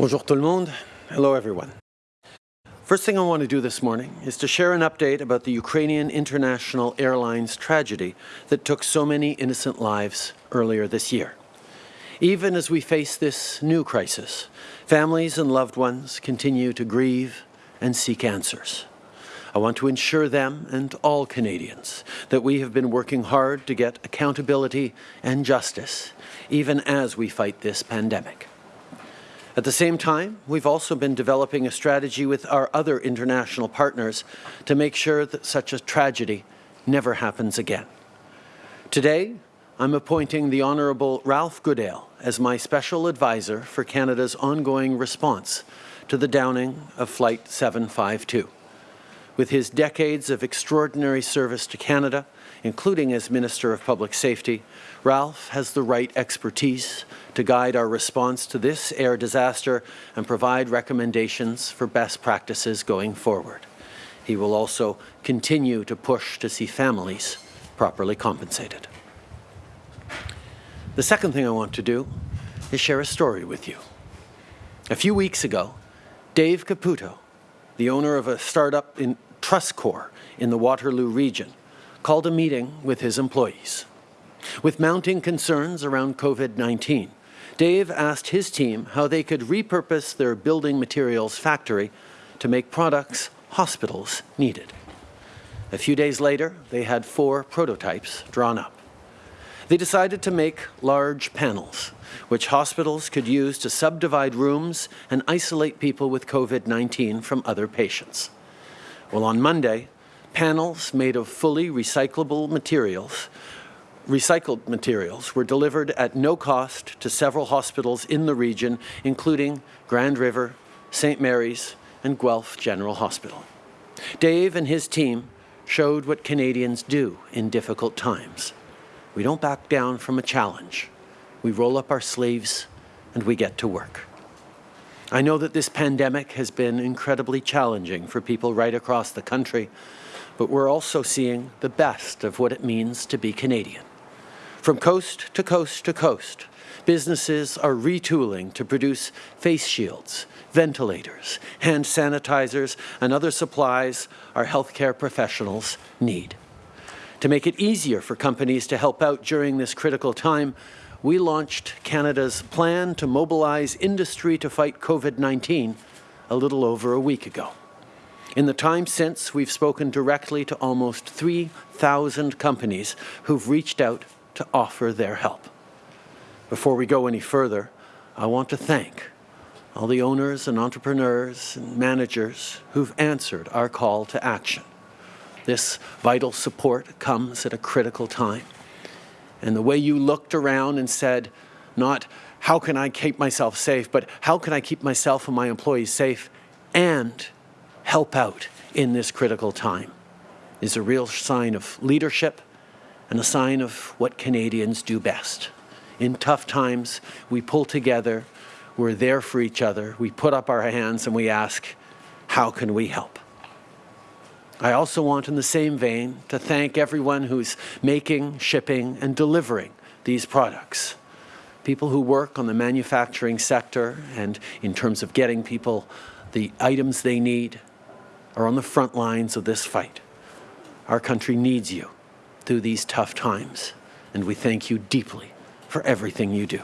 Bonjour tout le monde. Hello everyone. First thing I want to do this morning is to share an update about the Ukrainian International Airlines tragedy that took so many innocent lives earlier this year. Even as we face this new crisis, families and loved ones continue to grieve and seek answers. I want to ensure them and all Canadians that we have been working hard to get accountability and justice, even as we fight this pandemic. At the same time, we've also been developing a strategy with our other international partners to make sure that such a tragedy never happens again. Today, I'm appointing the Honourable Ralph Goodale as my special advisor for Canada's ongoing response to the downing of Flight 752. With his decades of extraordinary service to Canada, including as Minister of Public Safety, Ralph has the right expertise to guide our response to this air disaster and provide recommendations for best practices going forward. He will also continue to push to see families properly compensated. The second thing I want to do is share a story with you. A few weeks ago, Dave Caputo, the owner of a startup in TrustCore in the Waterloo region, called a meeting with his employees. With mounting concerns around COVID-19, Dave asked his team how they could repurpose their building materials factory to make products hospitals needed. A few days later, they had four prototypes drawn up. They decided to make large panels, which hospitals could use to subdivide rooms and isolate people with COVID-19 from other patients. Well, on Monday, panels made of fully recyclable materials recycled materials were delivered at no cost to several hospitals in the region, including Grand River, St. Mary's, and Guelph General Hospital. Dave and his team showed what Canadians do in difficult times. We don't back down from a challenge. We roll up our sleeves and we get to work. I know that this pandemic has been incredibly challenging for people right across the country, but we're also seeing the best of what it means to be Canadian. From coast to coast to coast, businesses are retooling to produce face shields, ventilators, hand sanitizers, and other supplies our healthcare professionals need. To make it easier for companies to help out during this critical time, we launched Canada's plan to mobilize industry to fight COVID-19 a little over a week ago. In the time since, we've spoken directly to almost 3,000 companies who've reached out to offer their help. Before we go any further, I want to thank all the owners and entrepreneurs and managers who've answered our call to action. This vital support comes at a critical time. And the way you looked around and said, not how can I keep myself safe, but how can I keep myself and my employees safe and help out in this critical time is a real sign of leadership and a sign of what Canadians do best. In tough times, we pull together, we're there for each other, we put up our hands and we ask, how can we help? I also want in the same vein to thank everyone who's making, shipping and delivering these products. People who work on the manufacturing sector and in terms of getting people the items they need are on the front lines of this fight. Our country needs you through these tough times, and we thank you deeply for everything you do.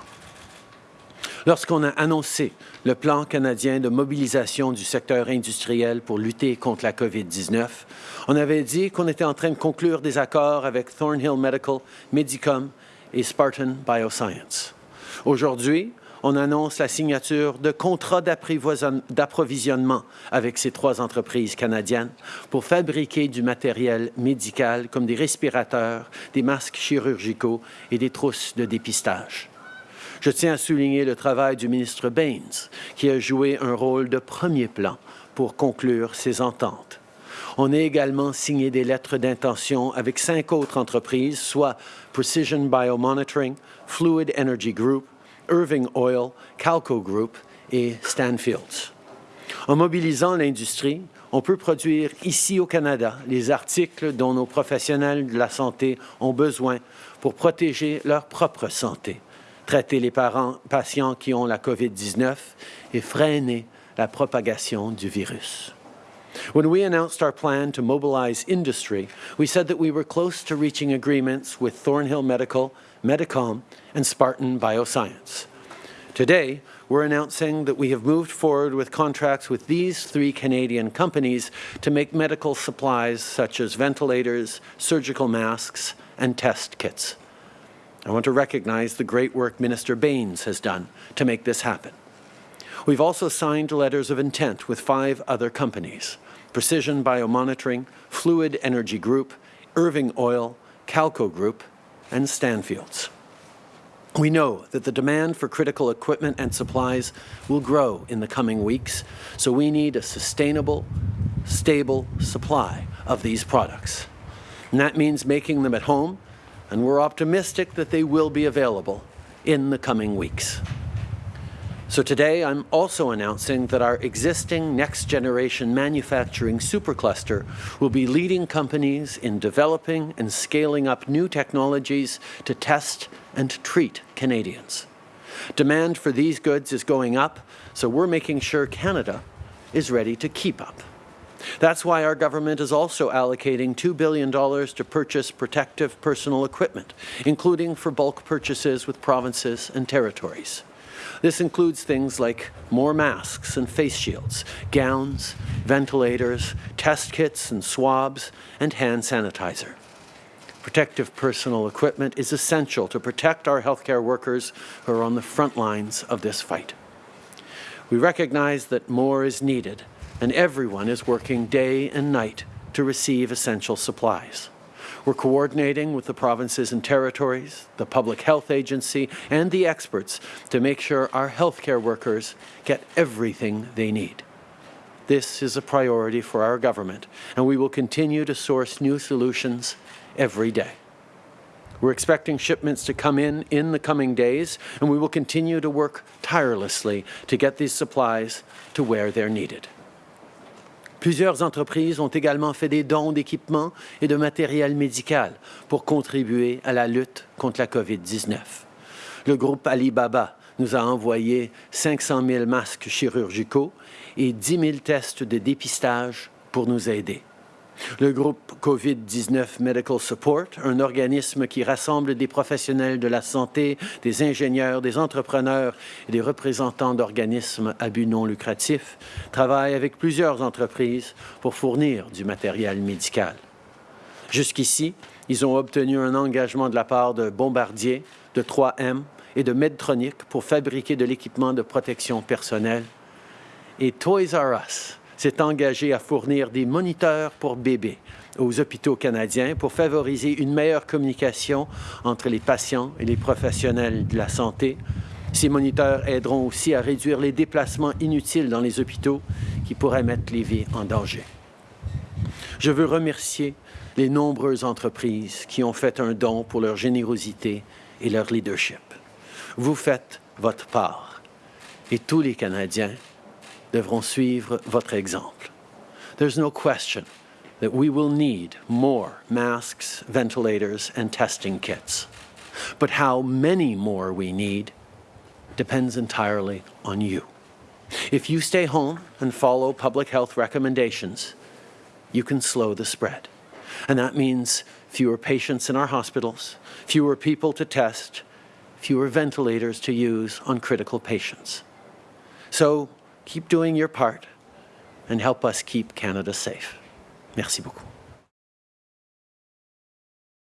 Lorsqu'on a annoncé le plan canadien de mobilisation du secteur industriel pour lutter contre la COVID-19, on avait dit qu'on était en train de conclure des accords avec Thornhill Medical, Medicom et Spartan Bioscience. Aujourd'hui, on annonce la signature de contrats d'approvisionnement avec ces trois entreprises canadiennes pour fabriquer du matériel médical comme des respirateurs, des masques chirurgicaux et des trousses de dépistage. Je tiens à souligner le travail du ministre Baines, qui a joué un rôle de premier plan pour conclure ces ententes. On a également signé des lettres d'intention avec cinq autres entreprises, soit Precision Biomonitoring, Fluid Energy Group, Irving Oil, Calco Group et Stanfields. En mobilisant l'industrie, on peut produire ici au Canada les articles dont nos professionnels de la santé ont besoin pour protéger leur propre santé, traiter les patients qui ont la COVID-19 et freiner la propagation du virus. When we announced our plan to mobilize industry, we said that we were close to reaching agreements with Thornhill Medical, Medicom, and Spartan Bioscience. Today, we're announcing that we have moved forward with contracts with these three Canadian companies to make medical supplies such as ventilators, surgical masks, and test kits. I want to recognize the great work Minister Bains has done to make this happen. We've also signed letters of intent with five other companies, Precision Biomonitoring, Fluid Energy Group, Irving Oil, Calko Group, and Stanfields. We know that the demand for critical equipment and supplies will grow in the coming weeks, so we need a sustainable, stable supply of these products. And that means making them at home, and we're optimistic that they will be available in the coming weeks. So today I'm also announcing that our existing next-generation manufacturing supercluster will be leading companies in developing and scaling up new technologies to test and treat Canadians. Demand for these goods is going up, so we're making sure Canada is ready to keep up. That's why our government is also allocating $2 billion to purchase protective personal equipment, including for bulk purchases with provinces and territories. This includes things like more masks and face shields, gowns, ventilators, test kits and swabs, and hand sanitizer. Protective personal equipment is essential to protect our healthcare workers who are on the front lines of this fight. We recognize that more is needed, and everyone is working day and night to receive essential supplies. We're coordinating with the provinces and territories, the Public Health Agency, and the experts to make sure our healthcare workers get everything they need. This is a priority for our government, and we will continue to source new solutions every day. We're expecting shipments to come in in the coming days, and we will continue to work tirelessly to get these supplies to where they're needed. Plusieurs entreprises ont également fait des dons d'équipements et de matériel médical pour contribuer à la lutte contre la COVID-19. Le groupe Alibaba nous a envoyé 500 000 masques chirurgicaux et 10 000 tests de dépistage pour nous aider. Le groupe COVID-19 Medical Support, un organisme qui rassemble des professionnels de la santé, des ingénieurs, des entrepreneurs et des représentants d'organismes à but non lucratif, travaille avec plusieurs entreprises pour fournir du matériel médical. Jusqu'ici, ils ont obtenu un engagement de la part de Bombardier, de 3M et de Medtronic pour fabriquer de l'équipement de protection personnelle. Et Toys R Us, s'est engagé à fournir des moniteurs pour bébés aux hôpitaux canadiens pour favoriser une meilleure communication entre les patients et les professionnels de la santé. Ces moniteurs aideront aussi à réduire les déplacements inutiles dans les hôpitaux qui pourraient mettre les vies en danger. Je veux remercier les nombreuses entreprises qui ont fait un don pour leur générosité et leur leadership. Vous faites votre part et tous les Canadiens devront suivre votre exemple. There's no question that we will need more masks, ventilators, and testing kits. But how many more we need depends entirely on you. If you stay home and follow public health recommendations, you can slow the spread. And that means fewer patients in our hospitals, fewer people to test, fewer ventilators to use on critical patients. So keep doing your part and help us keep Canada safe. Merci beaucoup.